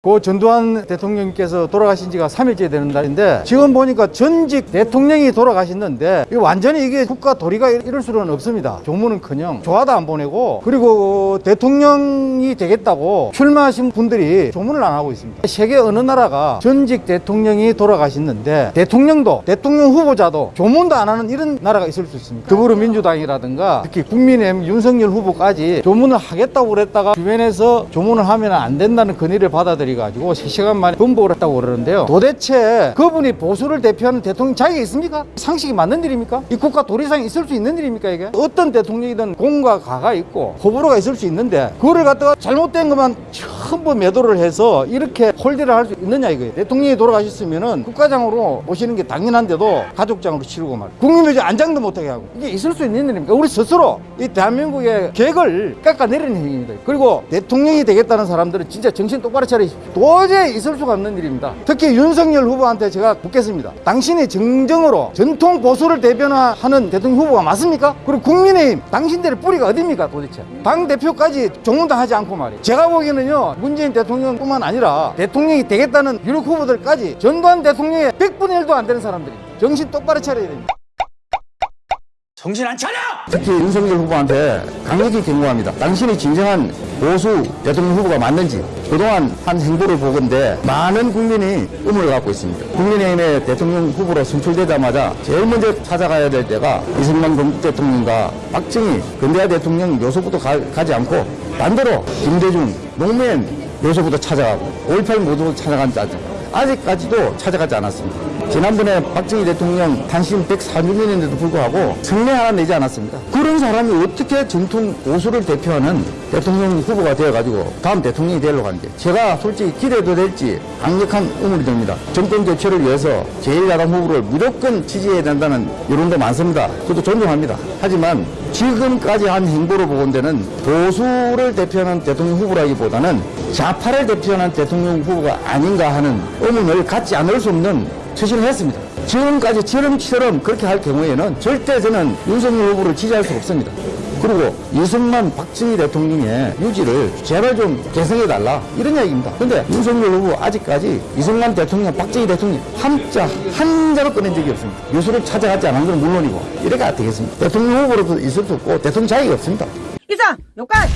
고 전두환 대통령께서 돌아가신 지가 3일째 되는 날인데 지금 보니까 전직 대통령이 돌아가셨는데 완전히 이게 국가 도리가 이럴 수는 없습니다. 조문은커녕 조화도 안 보내고 그리고 대통령이 되겠다고 출마하신 분들이 조문을 안 하고 있습니다. 세계 어느 나라가 전직 대통령이 돌아가셨는데 대통령도 대통령 후보자도 조문도 안 하는 이런 나라가 있을 수 있습니다. 더불어민주당이라든가 특히 국민의힘 윤석열 후보까지 조문을 하겠다고 그랬다가 주변에서 조문을 하면 안 된다는 건의를 받아들 여 가지고 3시간 만에 번복을 했다고 그러는데요. 도대체 그분이 보수를 대표하는 대통령 자격이 있습니까? 상식이 맞는 일입니까? 이 국가 도리상에 있을 수 있는 일입니까 이게? 어떤 대통령이든 공과 가가 있고 호불호가 있을 수 있는데 그거를 갖다가 잘못된 것만 전부 매도를 해서 이렇게 홀대를 할 수 있느냐 이거예요. 대통령이 돌아가셨으면은 국가장으로 모시는 게 당연한데도 가족장으로 치르고 말. 국민의주 안장도 못하게 하고 이게 있을 수 있는 일입니까? 우리 스스로 이 대한민국의 계획을 깎아내리는 행위입니다. 그리고 대통령이 되겠다는 사람들은 진짜 정신 똑바로 차리십시오. 도저히 있을 수가 없는 일입니다. 특히 윤석열 후보한테 제가 묻겠습니다. 당신이 정정으로 전통 보수를 대변하는 대통령 후보가 맞습니까? 그리고 국민의힘 당신들의 뿌리가 어딥니까 도대체? 당 대표까지 조문도 하지 않고 말이에요. 제가 보기에는요 문재인 대통령뿐만 아니라 대통령이 되겠다는 유력 후보들까지 전두환 대통령의 100분의 1도 안 되는 사람들입니다. 정신 똑바로 차려야 됩니다. 정신 안 차려! 특히 윤석열 후보한테 강력히 경고합니다. 당신이 진정한 보수 대통령 후보가 맞는지 그동안 한 행보를 보건대 많은 국민이 의문을 갖고 있습니다. 국민의힘의 대통령 후보로 선출되자마자 제일 먼저 찾아가야 될 때가 이승만 대통령과 박정희 근대화 대통령 묘소부터 가, 지 않고 반대로 김대중 노무현 묘소부터 찾아가고 5.18 모두 찾아간 자들 아직까지도 찾아가지 않았습니다. 지난번에 박정희 대통령 탄신 104주년인데도 불구하고 성명 하나 내지 않았습니다. 그런 사람이 어떻게 전통 보수를 대표하는 대통령 후보가 되어가지고 다음 대통령이 되려고 하는데 제가 솔직히 기대도 될지 강력한 의문이 듭니다. 정권 교체를 위해서 제1야당 후보를 무조건 지지해야 된다는 여론도 많습니다. 저도 존중합니다. 하지만 지금까지 한 행보를 보건대는 보수를 대표하는 대통령 후보라기보다는 좌파를 대표하는 대통령 후보가 아닌가 하는 의문을 갖지 않을 수 없는 처신을 했습니다. 지금까지 처럼처럼 그렇게 할 경우에는 절대 저는 윤석열 후보를 지지할 수 없습니다. 그리고 이승만 박정희 대통령의 유지를 제발 좀 개성해달라 이런 이야기입니다. 근데 윤석열 후보 아직까지 이승만 대통령 박정희 대통령 한자 한자로 꺼낸 적이 없습니다. 유수를 찾아가지 않은 건 물론이고 이래가 되겠습니다. 대통령 후보로도 있을 수 없고 대통령 자격이 없습니다. 이상 여기까지